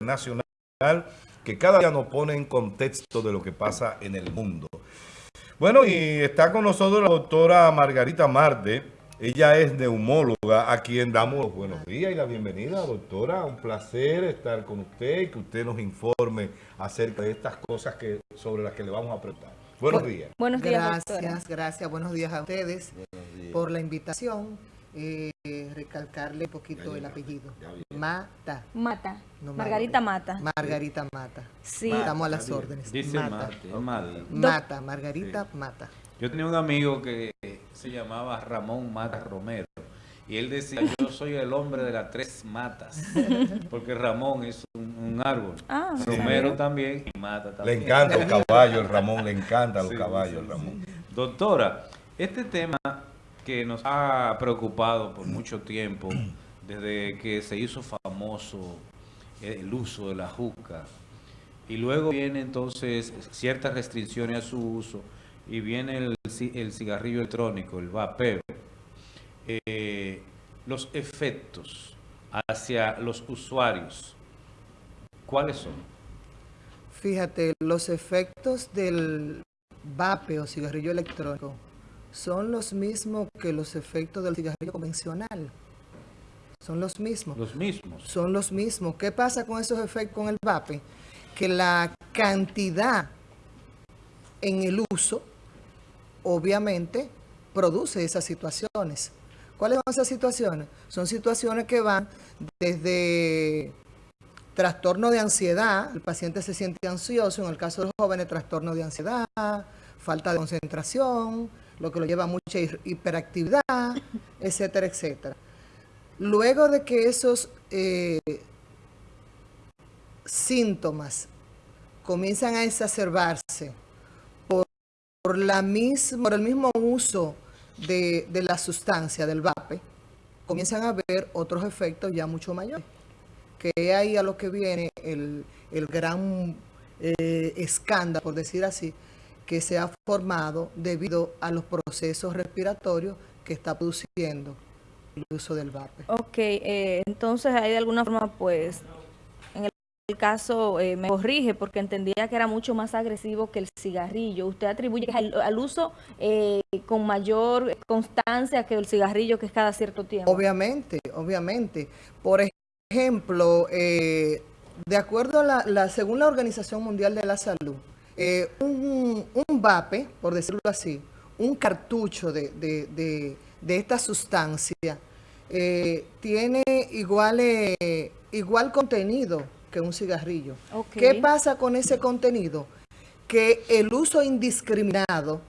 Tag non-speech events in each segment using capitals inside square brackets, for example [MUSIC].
internacional que cada día nos pone en contexto de lo que pasa en el mundo. Bueno, y está con nosotros la doctora Margarita Marte. Ella es neumóloga, a quien damos los buenos días y la bienvenida, doctora. Un placer estar con usted y que usted nos informe acerca de estas cosas que sobre las que le vamos a preguntar. Buenos días. Buenos días, Gracias, gracias. Buenos días a ustedes por la invitación eh, recalcarle un poquito el apellido. Mata. Mata. Margarita Mata. Margarita Mata. Sí. Estamos a las órdenes. Dice Mata. Mata, Margarita Mata. Yo tenía un amigo que se llamaba Ramón Mata Romero. Y él decía, yo soy el hombre de las tres matas. [LAUGHS] Porque Ramón es un, árbol. Ah, Romero también y Mata también. Le encanta los [LAUGHS] caballos, Ramón. Le encanta los caballos, Ramón. Doctora, este tema que nos ha preocupado por mucho tiempo, desde que se hizo famoso el uso de la juca, y luego viene entonces ciertas restricciones a su uso, y viene el, cigarrillo electrónico, el vapeo. Eh, los efectos hacia los usuarios, ¿cuáles son? Fíjate, los efectos del vapeo, cigarrillo electrónico, son los mismos que los efectos del cigarrillo convencional. Son los mismos. Los mismos. Son los mismos. ¿Qué pasa con esos efectos con el vape? Que la cantidad en el uso, obviamente, produce esas situaciones. ¿Cuáles son esas situaciones? Son situaciones que van desde trastorno de ansiedad, el paciente se siente ansioso, en el caso de los jóvenes, trastorno de ansiedad, falta de concentración, lo que lo lleva a mucha hiperactividad, etcétera, etcétera. Luego de que esos eh, síntomas comienzan a exacerbarse por, la por el mismo uso de, la sustancia, del vape, comienzan a haber otros efectos ya mucho mayores. Que ahí a lo que viene el, gran eh, escándalo, por decir así, que se ha formado debido a los procesos respiratorios que está produciendo el uso del vape. Ok, eh, entonces ahí de alguna forma pues en el caso eh, me corrige porque entendía que era mucho más agresivo que el cigarrillo. ¿Usted atribuye al, uso eh, con mayor constancia que el cigarrillo que es cada cierto tiempo? Obviamente, obviamente. Por ejemplo, de acuerdo a la, según la Organización Mundial de la Salud, eh, un, vape, por decirlo así, un cartucho de, esta sustancia, eh, tiene igual, eh, igual contenido que un cigarrillo. ¿Qué pasa con ese contenido? Que el uso indiscriminado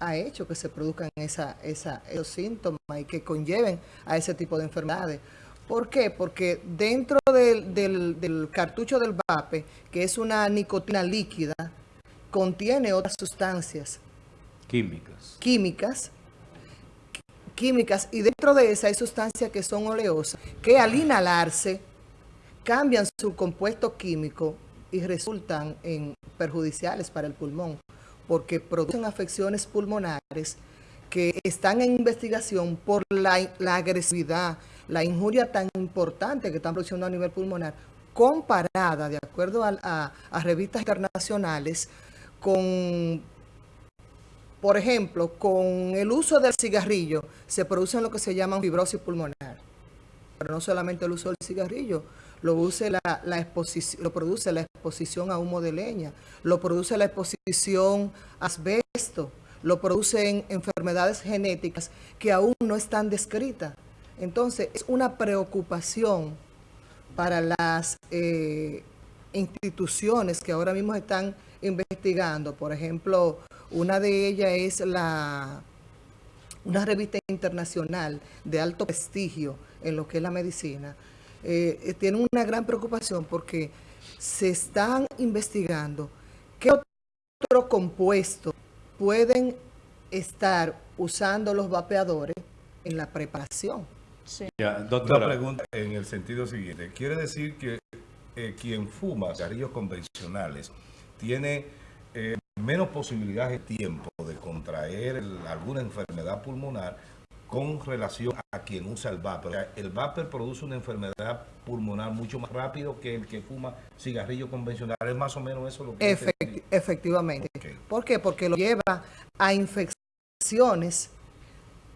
ha hecho que se produzcan esa, esos síntomas y que conlleven a ese tipo de enfermedades. ¿Por qué? Porque dentro del, cartucho del vape, que es una nicotina líquida, contiene otras sustancias. Químicas. Químicas. Químicas. Y dentro de esa hay sustancias que son oleosas, que al inhalarse cambian su compuesto químico y resultan en perjudiciales para el pulmón, porque producen afecciones pulmonares que están en investigación por la, la agresividad, la injuria tan importante que están produciendo a nivel pulmonar, comparada, de acuerdo a, revistas internacionales, con, por ejemplo, con el uso del cigarrillo, se produce lo que se llama fibrosis pulmonar. Pero no solamente el uso del cigarrillo, lo, la, lo produce la exposición a humo de leña, lo produce la exposición a asbesto, lo producen enfermedades genéticas que aún no están descritas. Entonces, es una preocupación para las eh, instituciones que ahora mismo están investigando. Por ejemplo, una de ellas es la una revista internacional de alto prestigio en lo que es la medicina. Eh, tiene una gran preocupación porque se están investigando qué otro compuesto pueden estar usando los vapeadores en la preparación. Sí. Una pregunta en el sentido siguiente. ¿Quiere decir que eh, quien fuma cigarrillos convencionales tiene eh, menos posibilidades de tiempo de contraer alguna enfermedad pulmonar con relación a quien usa el vapor. O sea, el vapor produce una enfermedad pulmonar mucho más rápido que el que fuma cigarrillo convencional. Es más o menos eso lo que... Efecti- efectivamente. ¿Por qué? Porque lo lleva a infecciones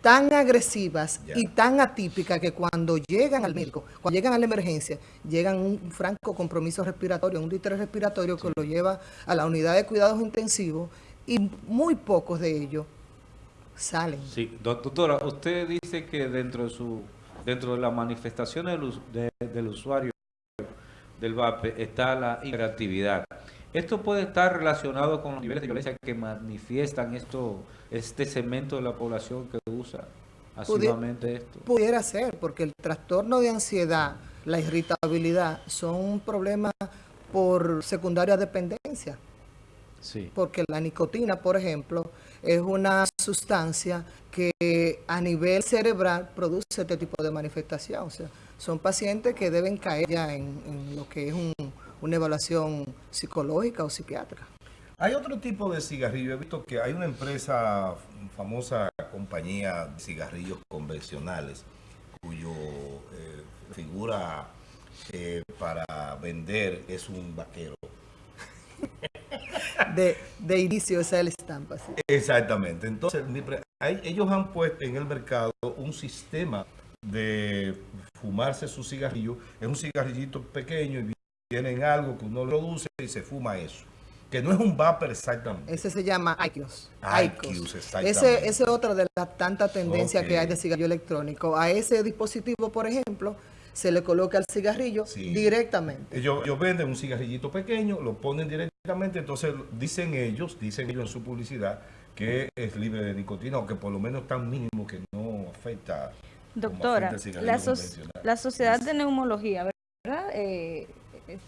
tan agresivas y tan atípicas que cuando llegan al médico, cuando llegan a la emergencia, llegan un franco compromiso respiratorio, un distrés respiratorio que lo lleva a la unidad de cuidados intensivos y muy pocos de ellos salen. Sí, doc- doctora, usted dice que dentro de su dentro de las manifestaciones del, de- del usuario del VAPE está la hiperactividad. ¿Esto puede estar relacionado con los niveles de violencia que manifiestan esto, este segmento de la población que usa asiduamente esto? Pudiera ser, porque el trastorno de ansiedad, la irritabilidad, son problemas por secundaria dependencia. Sí. porque la nicotina, por ejemplo, es una sustancia que a nivel cerebral produce este tipo de manifestación. O sea, son pacientes que deben caer ya en, en lo que es un- una evaluación psicológica o psiquiátrica. Hay otro tipo de cigarrillo. He visto que hay una empresa, famosa compañía de cigarrillos convencionales, cuyo eh, figura eh, para vender es un vaquero. [LAUGHS] De, de inicio esa es la estampa. sí. Exactamente. Entonces, mi pre- hay- ellos han puesto en el mercado un sistema de fumarse su cigarrillo. Es un cigarrillito pequeño y viene en algo que uno produce y se fuma eso. Que no es un vapor exactamente. Ese se llama IQOS. IQOS, exactamente. Ese, ese es otro de las tantas tendencias que hay de cigarrillo electrónico. A ese dispositivo, por ejemplo, se le coloca el cigarrillo Sí. directamente. Ellos, ellos venden un cigarrillito pequeño, lo ponen directamente, entonces dicen ellos, dicen ellos en su publicidad, que es libre de nicotina o que por lo menos tan mínimo que no afecta. Doctora, afecta el la, so- la Sociedad de Neumología, ¿verdad? Eh,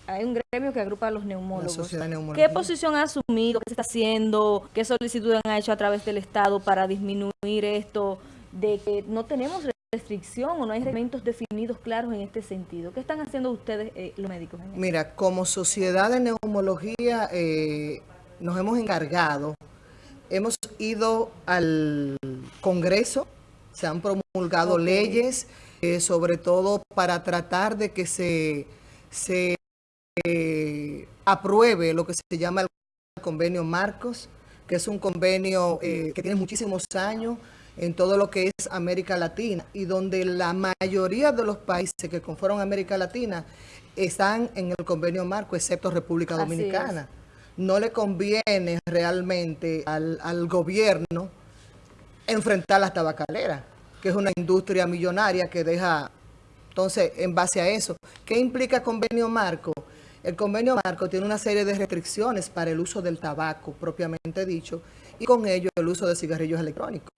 hay un gremio que agrupa a los neumólogos. ¿Qué posición ha asumido? ¿Qué se está haciendo? ¿Qué solicitudes han hecho a través del Estado para disminuir esto? De que no tenemos restricción o no hay reglamentos definidos claros en este sentido. ¿Qué están haciendo ustedes, eh, los médicos? en? Mira, como sociedad de neumología eh, nos hemos encargado, hemos ido al Congreso, se han promulgado leyes, eh, sobre todo para tratar de que se, se eh, apruebe lo que se llama el convenio Marcos, que es un convenio eh, que tiene muchísimos años en todo lo que es América Latina y donde la mayoría de los países que conforman América Latina están en el convenio Marco, excepto República Dominicana. No le conviene realmente al, al gobierno enfrentar las tabacaleras, que es una industria millonaria que deja... Entonces, en base a eso, ¿qué implica convenio marco? El convenio marco tiene una serie de restricciones para el uso del tabaco, propiamente dicho, y con ello el uso de cigarrillos electrónicos.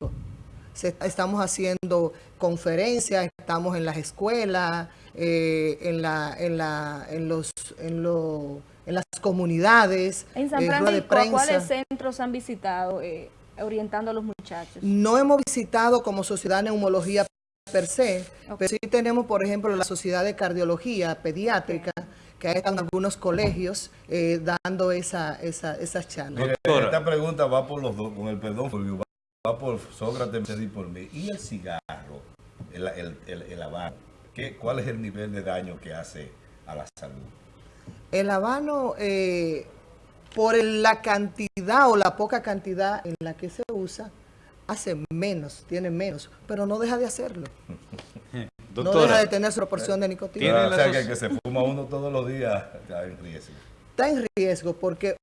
Se- estamos haciendo conferencias, estamos en las escuelas, eh, en, la, en, la, en, los, en, lo- en las comunidades, En San eh, Francisco, ¿a ¿cuáles centros han visitado eh, orientando a los muchachos? No hemos visitado como sociedad de neumología per se, pero sí tenemos, por ejemplo, la sociedad de cardiología pediátrica, que hay en algunos colegios eh, dando esa, esa, esas charlas. Mire, esta pregunta va por los dos, con el perdón, va, por Sócrates y por mí. ¿Y el cigarro, el, el, el, el habano? ¿Qué, ¿Cuál es el nivel de daño que hace a la salud? El habano, eh, por la cantidad o la poca cantidad en la que se usa, hace menos, tiene menos, pero no deja de hacerlo. [LAUGHS] No deja de tener su proporción de nicotina. Tiene o sea, que el que se fuma uno todos los días está en riesgo. Está en riesgo porque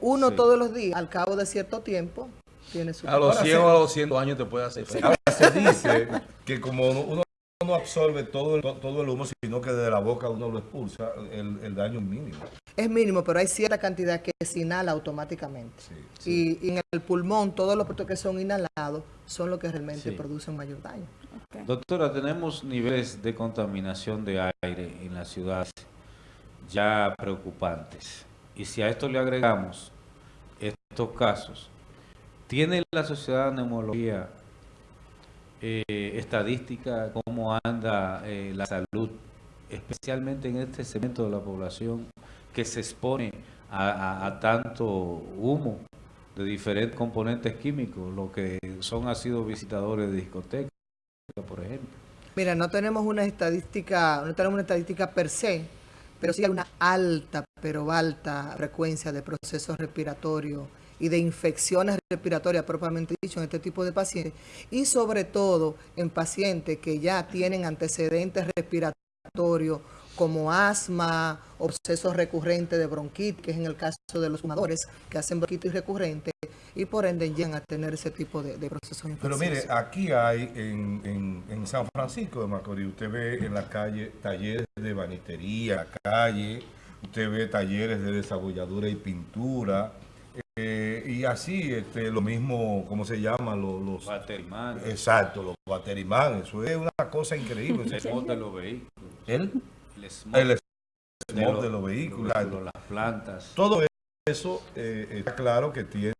uno Sí. todos los días, al cabo de cierto tiempo, tiene su... A los Ahora 100 sí. o a los 100 años te puede hacer. Ahora [LAUGHS] se dice que como uno no absorbe todo el, todo el humo, sino que de la boca uno lo expulsa, el, el daño es mínimo. Es mínimo, pero hay cierta cantidad que se inhala automáticamente. Sí, Y, y en el pulmón, todos los productos que son inhalados son los que realmente Sí. producen mayor daño. doctora, tenemos niveles de contaminación de aire en la ciudad ya preocupantes. Y si a esto le agregamos estos casos, ¿tiene la sociedad de neumología eh, estadística cómo anda eh, la salud, especialmente en este segmento de la población que se expone a, a- tanto humo de diferentes componentes químicos, lo que son ácidos visitadores de discotecas? por ejemplo. Mira, no tenemos una estadística, no tenemos una estadística per se, pero sí hay una alta, pero alta frecuencia de procesos respiratorios y de infecciones respiratorias propiamente dicho en este tipo de pacientes y sobre todo en pacientes que ya tienen antecedentes respiratorios como asma o procesos recurrentes de bronquitis, que es en el caso de los fumadores que hacen bronquitis recurrente y por ende llegan a tener ese tipo de, de procesos Pero infecciosos. mire, aquí hay en, en- en San Francisco de Macorís, usted ve en la calle talleres de banistería, la calle, usted ve talleres de desarrolladura y pintura, eh, y así este, lo mismo, ¿cómo se llama? Los, los- Baterimán, exacto, los baterimán, eso es una cosa increíble. el smog de los vehículos, ¿El? el smog, El de, smog los, de los vehículos. las plantas. Todo eso eh, está claro que tiene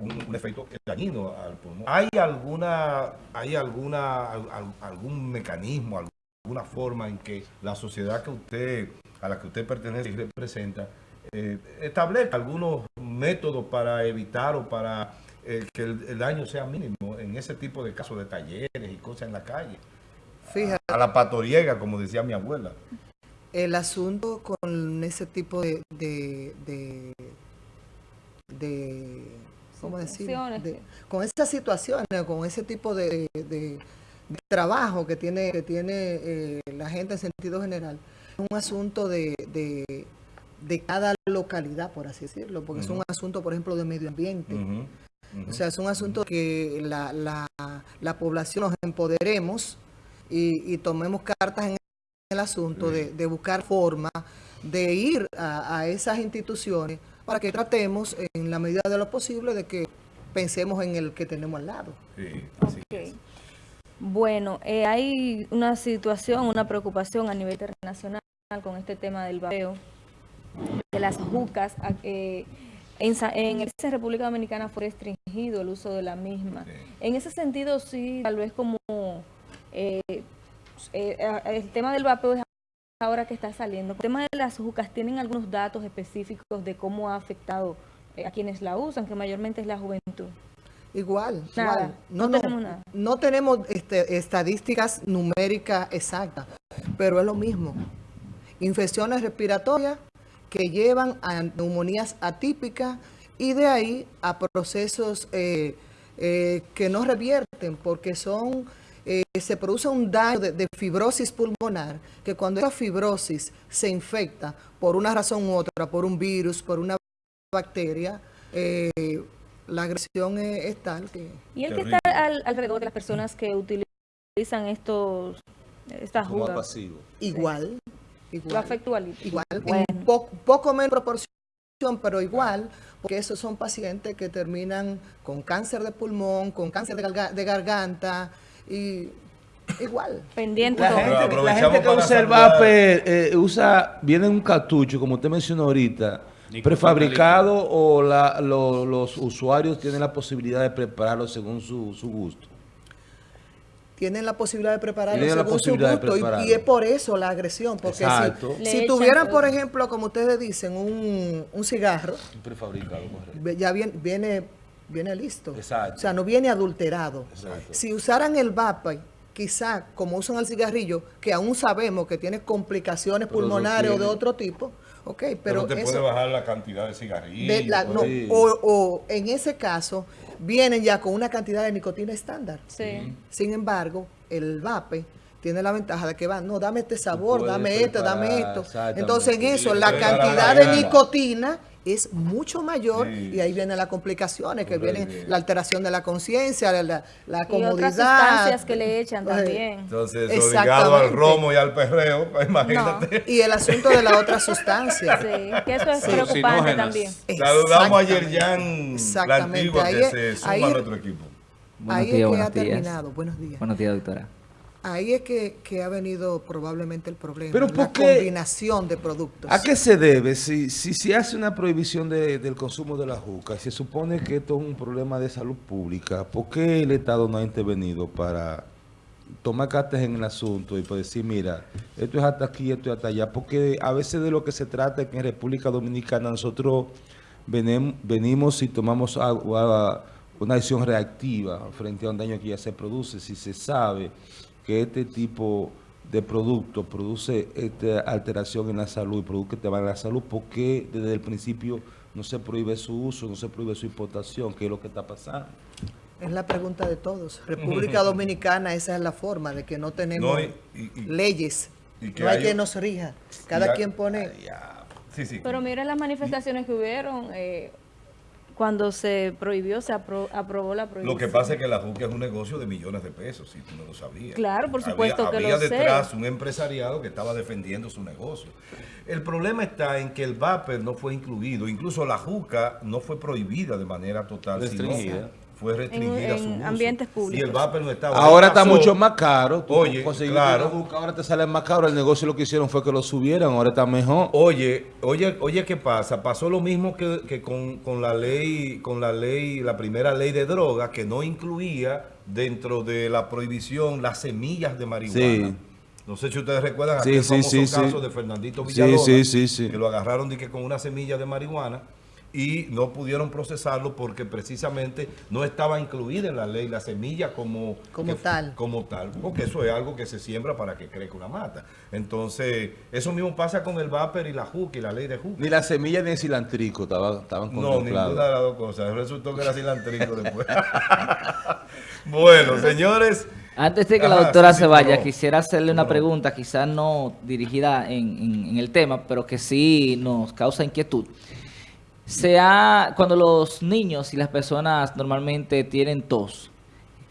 un, un efecto dañino al pulmón. ¿Hay alguna, hay alguna, al- al- algún mecanismo, alguna forma en que la sociedad que usted, a la que usted pertenece y representa, eh, establezca algunos métodos para evitar o para eh, que el, el daño sea mínimo en ese tipo de casos de talleres y cosas en la calle? Fíjate, A la patoriega, como decía mi abuela. el asunto con ese tipo de, de, de, de- ¿cómo decir? De- con esas situaciones, con ese tipo de, de- de trabajo que tiene, que tiene eh, la gente en sentido general, es un asunto de, de, cada localidad, por así decirlo, porque es un asunto, por ejemplo, de medio ambiente. O sea, es un asunto que la, la, la población nos empoderemos y, y tomemos cartas en el asunto de, de buscar forma de ir a, a esas instituciones para que tratemos en la medida de lo posible de que pensemos en el que tenemos al lado. Sí, así Ok. es. Bueno, eh, hay una situación, una preocupación a nivel internacional con este tema del vapeo, de las jucas. a- eh, en, en en República Dominicana fue restringido el uso de la misma. Sí. En ese sentido, sí, tal vez como eh, eh, el tema del vapeo es ahora que está saliendo. El tema de las jucas, ¿tienen algunos datos específicos de cómo ha afectado eh, a quienes la usan, que mayormente es la juventud? Igual, Nada, igual. no tenemos nada. no tenemos, este, estadísticas numéricas exactas, pero es lo mismo. Infecciones respiratorias que llevan a neumonías atípicas y de ahí a procesos eh, eh, que no revierten porque son eh, se produce un daño de, de fibrosis pulmonar que cuando esa fibrosis se infecta por una razón u otra, por un virus, por una bacteria, eh, la agresión es, es tal que... Y el que está al- alrededor de las personas que utilizan estos estas Como jugas, pasivo. Igual, lo igual, afecta igual, Bueno. Po- poco menos proporción, pero igual, porque esos son pacientes que terminan con cáncer de pulmón, con cáncer de, garga- de garganta, y igual. pendiente La gente, la gente que usa el vape eh, usa, viene en un cartucho, como usted mencionó ahorita, prefabricado o la- lo- los usuarios tienen la posibilidad de prepararlo según su, su gusto. Tienen la posibilidad de prepararlo según su de gusto, y- es por eso la agresión, porque Exacto. si, tuvieran, por ejemplo, como ustedes dicen, un, un cigarro, Prefabricado, ya viene, viene, viene listo. Exacto. O sea, no viene adulterado. Exacto. Si usaran el vape, quizá como usan el cigarrillo, que aún sabemos que tiene complicaciones Pero pulmonares o de otro tipo, ok, Pero, pero, te puede bajar la cantidad de cigarrillos. de la- no, o en ese caso, vienen ya con una cantidad de nicotina estándar. Sí. Sin embargo, el vape tiene la ventaja de que va, no, dame este sabor, dame esto, dame esto. Entonces en eso la cantidad de gana. nicotina es mucho mayor Sí. y ahí vienen las complicaciones, que vienen la alteración de la conciencia, la, la, la Y comodidad. otras sustancias que le echan también. Entonces, obligado al romo y al perreo, pues, imagínate. Y el asunto de la otra sustancia. Sí, que eso es Sí. preocupante también. Saludamos a. Yerjan la antigua Ahí que se suma ahí a es- nuestro equipo. Buenos ahí días, es que buenos ha días. terminado. Buenos días. Buenos días, doctora. Ahí es que, que ha venido probablemente el problema. Pero la combinación de productos. ¿A qué se debe? Si si, si hace una prohibición de- del consumo de la juca, y se supone que esto es un problema de salud pública, ¿por qué el Estado no ha intervenido para tomar cartas en el asunto y pues decir, mira, esto es hasta aquí, esto es hasta allá? Porque a veces de lo que se trata es que en República Dominicana nosotros venimos y tomamos agua, una acción reactiva frente a un daño que ya se produce, si se sabe que este tipo de producto produce esta alteración en la salud y produce que te va a la salud, ¿por qué desde el principio no se prohíbe su uso, no se prohíbe su importación? ¿Qué es lo que está pasando? Es la pregunta de todos. República Dominicana, esa es la forma de que no tenemos No, y- y- y- leyes. y que no hay hay- que nos rija. Cada Ya- quien pone... Sí, sí. Pero miren las manifestaciones que hubieron eh, cuando se prohibió, se apro- aprobó la prohibición. Lo que pasa es que la juca es un negocio de millones de pesos, si tú no lo sabías. Claro, por supuesto había, que había lo sé. detrás un empresariado que estaba defendiendo su negocio. El problema está en que el vapor no fue incluido, incluso la juca no fue prohibida de manera total, sino Restringida. Fue restringida En- su en uso. ambientes Y públicos. el vapor no estaba. Ahora está Pasó- mucho más caro. Tú Oye, claro. ahora te sale más caro. El negocio lo que hicieron fue que lo subieran, ahora está mejor. Oye, oye, oye, ¿qué pasa? Pasó lo mismo que, que con, con la ley, con la ley, la primera ley de droga, que no incluía dentro de la prohibición las semillas de marihuana. Sí. No sé si ustedes recuerdan Sí, aquel sí, famoso sí, sí. caso de Fernandito Sí, Villalona, sí, sí, sí. que lo agarraron de que con una semilla de marihuana y no pudieron procesarlo porque precisamente no estaba incluida en la ley la semilla como, Como que- tal. como tal, porque eso es algo que se siembra para que crezca una mata. Entonces, eso mismo pasa con el vapor y la juca y la ley de juca. Ni la semilla ni el cilantrico estaba- estaban No, contemplados. ninguna de las dos cosas. Resultó que era cilantrico después. [LAUGHS] bueno, señores. Antes de que la doctora sí, sí, se vaya, no. quisiera hacerle una No. pregunta, quizás no dirigida en, en- en el tema, pero que sí nos causa inquietud. Se ha- cuando los niños y las personas normalmente tienen tos,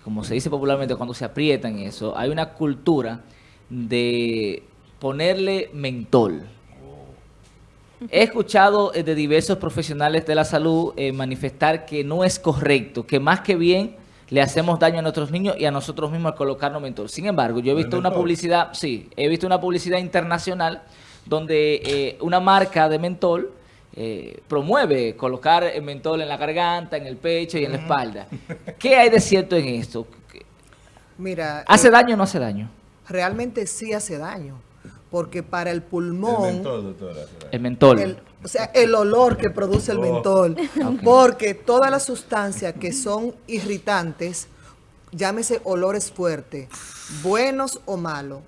como se dice popularmente, cuando se aprietan eso, hay una cultura de ponerle mentol. He escuchado eh, de diversos profesionales de la salud eh, manifestar que no es correcto, que más que bien le hacemos daño a nuestros niños y a nosotros mismos al colocarnos mentol. Sin embargo, yo he ¿El visto una publicidad, sí, he visto una publicidad internacional donde eh, una marca de mentol eh, promueve colocar el mentol en la garganta, en el pecho y en la espalda. ¿Qué hay de cierto en esto? Mira, ¿Hace eh, daño o no hace daño? realmente sí hace daño. Porque para el El pulmón... mentor, doctora. El mentol. El- o sea, el olor que produce el Oh. mentol. [LAUGHS] Porque todas las sustancias que son irritantes, llámese olores fuertes, buenos o malos,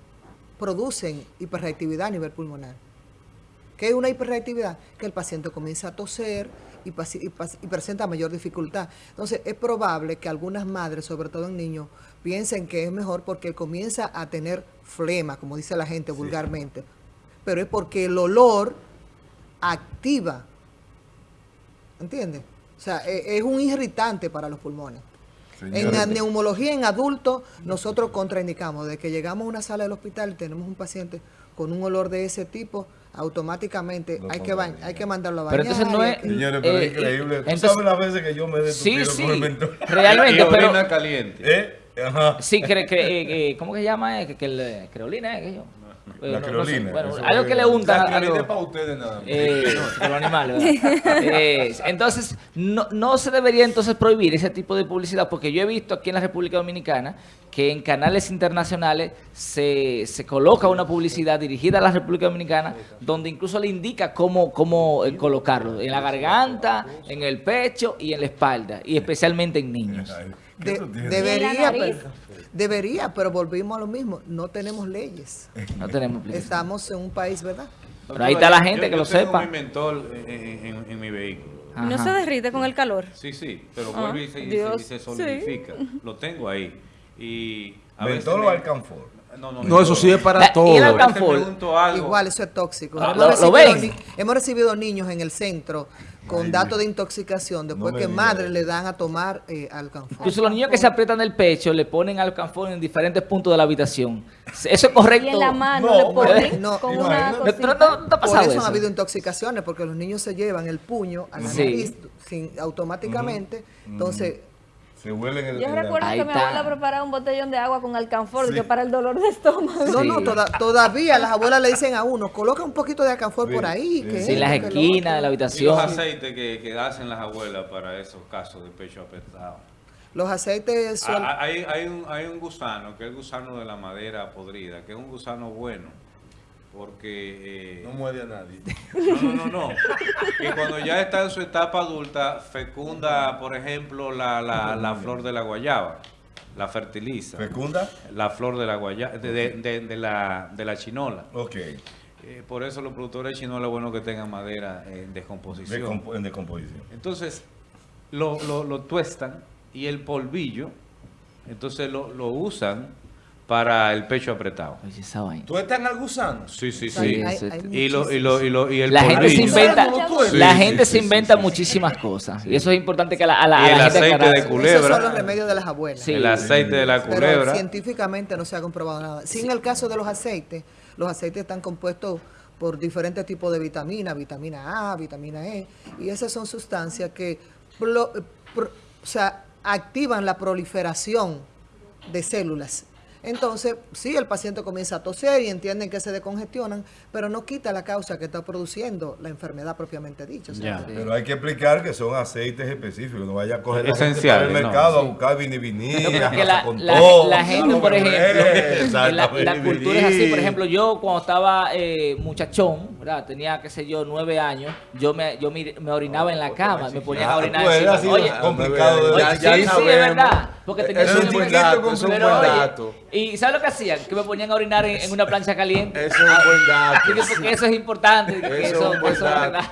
producen hiperreactividad a nivel pulmonar. ¿Qué es una hiperreactividad? Que el paciente comienza a toser y, presenta mayor dificultad. Entonces, es probable que algunas madres, sobre todo en niños, piensen que es mejor porque comienza a tener flema, como dice la gente vulgarmente. Pero es porque el olor activa. ¿Entiendes? O sea, e- es un irritante para los pulmones. En la neumología en adultos, nosotros contraindicamos. De que llegamos a una sala del hospital y tenemos un paciente con un olor de ese tipo, automáticamente hay que, ba- contraindica. hay que mandarlo a Pero bañar. entonces no es- Señores, pero Eh, es increíble. Tú entonces- sabes las veces que yo me he Sí, sí, realmente, y pero... caliente. ¿Eh? Ajá. Sí, cre- cre- eh, eh, ¿cómo que se llama? Eh, Que, que el, creolina, ¿eh? Que yo. La Eh, creolina, Bueno, algo que le La untan. claridad algo- es para ustedes nada más. eh, [LAUGHS] de los animales, ¿verdad? Eh, entonces, no, no se debería entonces prohibir ese tipo de publicidad, porque yo he visto aquí en la República Dominicana que en canales internacionales se, se coloca una publicidad dirigida a la República Dominicana, donde incluso le indica cómo, cómo eh, colocarlo, en la garganta, en el pecho y en la espalda, y especialmente en niños. Debería, pero, debería, pero volvimos a lo mismo. No tenemos leyes. No tenemos publicidad. Estamos en un país, ¿verdad? Pero ahí está la gente Yo- que yo lo tengo sepa. mi mentol en, en- en mi vehículo. ¿Y no se derrite con el calor? Sí, sí, pero Ah, vuelve y se, y se- Dios, y se sí. solidifica. [LAUGHS] Lo tengo ahí. Y a ¿Mentol veces o me- alcanfor? No, no, No, eso sí es para La- y todo. algo. Igual, eso es tóxico. Ah, hemos, ¿lo- lo recibido hemos recibido niños en el centro con datos de intoxicación después no que eso. le dan a tomar eh, alcanfor. Incluso los niños que se aprietan el pecho le ponen alcanfor en diferentes puntos de la habitación. ¿Eso es correcto? Y en la mano No, le ponen no, con no, una no, ¿No, cosita. no- no- no te ha Por eso, eso? han habido intoxicaciones, porque los niños se llevan el puño a la Sí. nariz sin, automáticamente. Entonces, Se huelen el... Yo el- recuerdo que mi abuela preparaba un botellón de agua con alcanfor Sí. que para el dolor de estómago. no, Sí. no, toda- todavía las abuelas le dicen a uno, coloca un poquito de alcanfor Sí, por ahí. sí. que Sí, esto, las esquinas de la otro. Y habitación. los aceites que, que hacen las abuelas para esos casos de pecho apretado. Los aceites son... Ah, Hay, hay, un, hay un gusano, que es el gusano de la madera podrida, que es un gusano bueno. Porque... eh, No muerde a nadie. no, no, no, no. Que cuando ya está en su etapa adulta, fecunda, por ejemplo, la, la, la flor de la guayaba, la fertiliza. ¿Fecunda? La flor de la guayaba, de, de- de- de la, de la chinola. Ok. Eh, por eso los productores de chinola es bueno que tengan madera en descomposición. Decompo- en decomposición. Entonces, lo, lo, lo tuestan y el polvillo, entonces lo, lo usan para el pecho apretado. Oye, esa vaina. ¿Tú estás en el gusano? Sí, sí, sí. hay- sí. hay Y, lo, y, muchísimos. lo, y, lo, y el La gente se inventa, la gente sí, se inventa sí. muchísimas cosas. Y eso es importante que a la, a la, Y a el la gente aceite de culebra. Esos son los remedios de las abuelas. Sí. El aceite de la Pero culebra. científicamente no se ha comprobado nada. Sí, en el caso de los aceites, los aceites están compuestos por diferentes tipos de vitaminas, vitamina A, vitamina E, y esas son sustancias que pro- pro- o sea, activan la proliferación de células. Entonces, sí, el paciente comienza a toser y entienden que se decongestionan, pero no quita la causa que está produciendo la enfermedad propiamente dicha. Que- Pero hay que explicar que son aceites específicos, no vaya a coger la gente Esenciales, para el no. mercado a buscar viniviní, No, [LAUGHS] la, con la- todo. la gente, por ejemplo, Eh, [LAUGHS] la, cultura es así. Por ejemplo, yo cuando estaba eh, muchachón, ¿verdad? tenía, qué sé yo, nueve años, yo me, yo me, me orinaba en la cama, me ponían a Ah, orinar pues, encima. así Oye, complicado de oye, Ya- sí, ya sí, es verdad. Porque tenía Eso es un buen dato, es un buen oye, dato. ¿Y sabes lo que hacían? Que me ponían a orinar en, en una plancha caliente. Eso es un buen dato. Dije, porque eso es importante. que Eso eso, es un buen eso es dato. verdad.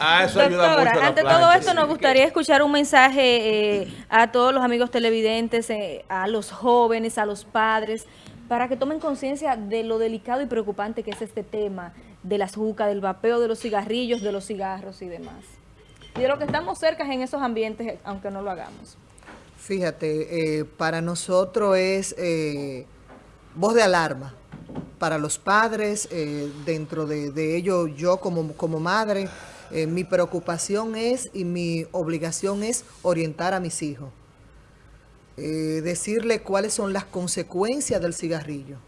Ah, eso ayuda mucho a Doctora, la ante plancha, todo esto sí. nos gustaría escuchar un mensaje eh, a todos los amigos televidentes, eh, a los jóvenes, a los padres, para que tomen conciencia de lo delicado y preocupante que es este tema de las jucas, del vapeo de los cigarrillos, de los cigarros y demás. Y de lo que estamos cerca en esos ambientes, aunque no lo hagamos. Fíjate, eh, para nosotros es eh, voz de alarma. Para los padres, eh, dentro de, de ello, yo como, como madre, eh, mi preocupación es y mi obligación es orientar a mis hijos. Decirle cuáles son las consecuencias del cigarrillo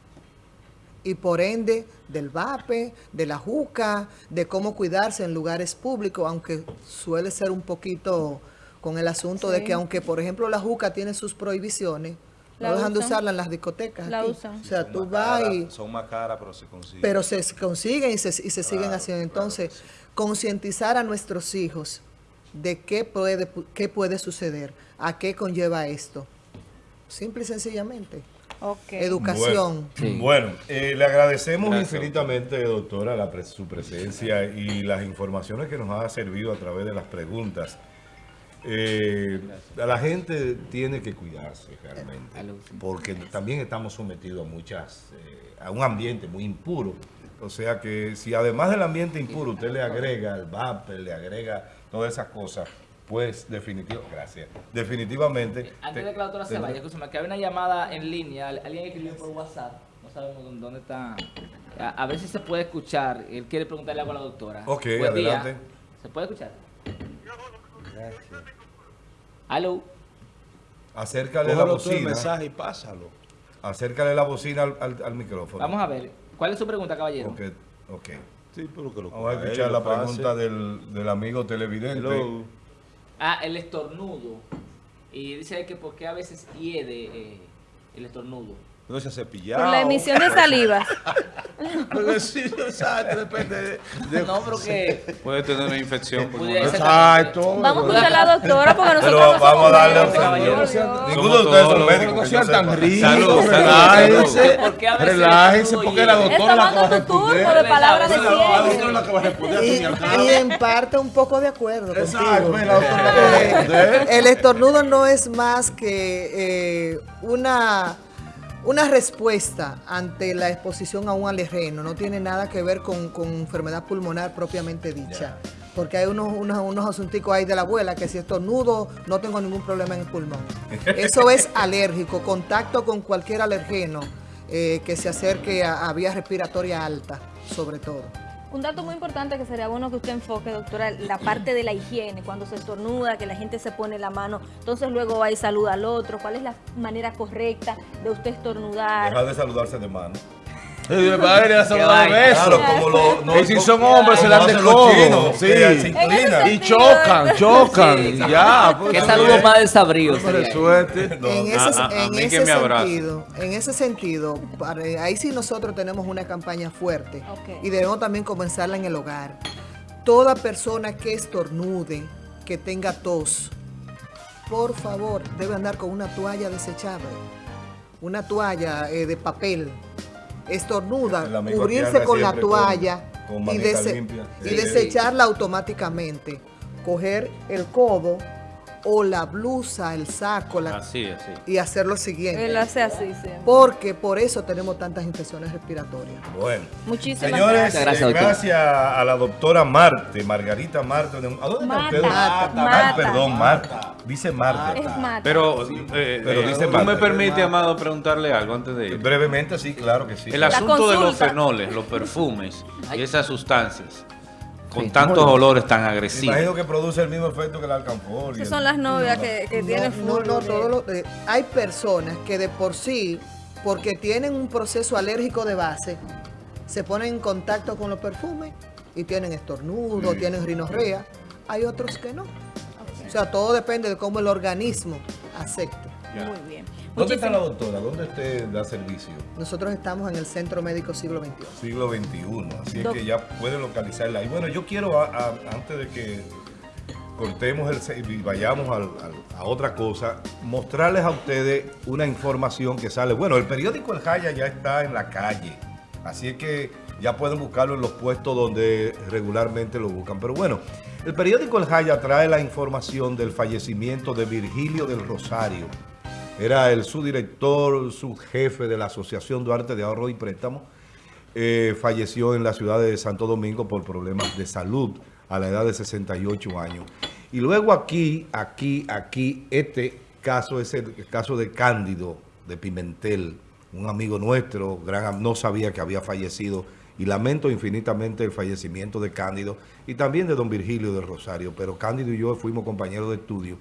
y por ende del vape, de la juca, de cómo cuidarse en lugares públicos, aunque suele ser un poquito con el asunto de que aunque por ejemplo la juca tiene sus prohibiciones, La no dejan de usarla en las discotecas. La aquí. usan. O sea, Son tú vas y... Son más caras, pero se consiguen. Pero se consiguen y se, y se siguen haciendo. Entonces, concientizar a nuestros hijos de qué puede, qué puede suceder, a qué conlleva esto. Simple y sencillamente. Ok. Educación. Bueno, Sí. bueno, eh, le agradecemos Gracias, infinitamente, doctora, la pres- su presencia y las informaciones que nos ha servido a través de las preguntas. Eh, la gente tiene que cuidarse realmente, porque también estamos sometidos a muchas, eh, a un ambiente muy impuro. O sea que si además del ambiente impuro usted le agrega el vapor, le agrega todas esas cosas, pues definitivamente, gracias, definitivamente. Antes de que la doctora se vaya, escúchame, que hay una llamada en línea, al- alguien escribió por WhatsApp, no sabemos dónde- está. A, a ver si se puede escuchar, él quiere preguntarle algo a la doctora. Ok, Buen día. adelante. ¿Se puede escuchar? Aló. Acércale la Cógelo tú el bocina. mensaje y pásalo. Acércale la bocina al, al- al micrófono. Vamos a ver, ¿cuál es su pregunta, caballero? Ok, ok. Sí, pero que lo Vamos a escuchar él, la pregunta del, del amigo televidente. Hello. Ah, el estornudo. Y dice que por qué a veces hiede eh, el estornudo. No se ha cepillado. Por la emisión de saliva. Porque sí, exacto, depende de... de- No, pero que... Puede tener una infección. Exacto. Vamos a escuchar a la doctora porque nosotros Pero no vamos a darle médicos, caballero. caballero. Ninguno de ustedes son médicos. No que sean tan ricos, relájense, ¿Por qué a veces relájense, el porque la doctora la va a Está tomando tu turno responder. de palabras de La La doctora ciencia. Y, en parte un poco de acuerdo Exacto, contigo. la doctora la que va a Eh, el estornudo no es más que eh, una, una respuesta ante la exposición a un alergeno. No tiene nada que ver con, con enfermedad pulmonar propiamente dicha. Porque hay unos, unos, unos asunticos ahí de la abuela que si estornudo no tengo ningún problema en el pulmón. [LAUGHS] Eso es alérgico, contacto con cualquier alergeno eh, que se acerque a, a vía respiratoria alta, sobre todo. Un dato muy importante que sería bueno que usted enfoque, doctora, la parte de la higiene, cuando se estornuda, que la gente se pone la mano, entonces luego va y saluda al otro, cuál es la manera correcta de usted estornudar. Deja de saludarse de mano. [LAUGHS] Son Qué los vaina. besos. Claro, como lo, no- Y si son hombres, se dan de codo. chinos, Sí. se inclinan. Y chocan, chocan. Ya. pues, Qué está saludo más. No, en ese, sentido, en ese sentido, para- ahí sí nosotros tenemos una campaña fuerte y debemos también comenzarla en el hogar. Toda persona que estornude, que tenga tos, por favor, debe andar con una toalla desechable, una toalla eh, de papel. Estornuda, cubrirse con la con- toalla con y, manita dese- limpia. y Sí. desecharla automáticamente. Coger el codo o la blusa, el saco, la, Así, así. y hacer lo siguiente. Él hace así siempre. Porque por eso tenemos tantas infecciones respiratorias. Bueno. Muchísimas Señores, gracias. Gracias, eh, gracias a la doctora Marte, Margarita Marte. ¿A dónde está Marta, usted? Marta, Ah, Marta. perdón, Marta. Dice Marte. Es mata. Pero, eh, Pero eh, dice ¿tú Marta. me permite, Amado, preguntarle algo antes de ir? Brevemente, sí, claro que sí. El asunto de los fenoles, los perfumes y esas sustancias con Sí. tantos olores tan Me agresivos. imagino que produce el mismo efecto que el alcanfor. Esas son las novias que, que tienen no, no, todo lo- eh, hay personas que de por sí, porque tienen un proceso alérgico de base, se ponen en contacto con los perfumes y tienen estornudo, tienen rinorrea. Hay otros que no. O sea, todo depende de cómo el organismo acepte. Muy bien. ¿Dónde está la doctora? ¿Dónde usted da servicio? Nosotros estamos en el Centro Médico Siglo XXI. Siglo XXI, así es que ya puede localizarla. Y bueno, yo quiero, a- a- antes de que cortemos el y vayamos al- a otra cosa, mostrarles a ustedes una información que sale. Bueno, el periódico El Jaya ya está en la calle, así es que ya pueden buscarlo en los puestos donde regularmente lo buscan. Pero bueno, el periódico El Jaya trae la información del fallecimiento de Virgilio del Rosario. Era el subdirector, subjefe de la Asociación Duarte de Ahorro y Préstamo. Eh, falleció en la ciudad de Santo Domingo por problemas de salud a la edad de 68 años. Y luego aquí, aquí, aquí, este caso es el caso de Cándido de Pimentel, un amigo nuestro, gran, no sabía que había fallecido y lamento infinitamente el fallecimiento de Cándido y también de don Virgilio del Rosario, pero Cándido y yo fuimos compañeros de estudio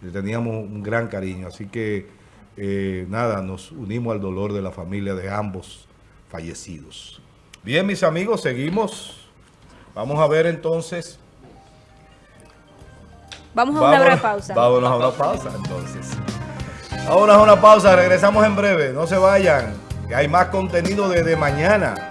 le teníamos un gran cariño, así que eh, nada, nos unimos al dolor de la familia de ambos fallecidos. Bien, mis amigos, seguimos. Vamos a ver entonces. Vamos a una breve pausa. Vámonos a una pausa, entonces. Vámonos a una pausa, regresamos en breve. No se vayan, que hay más contenido desde mañana.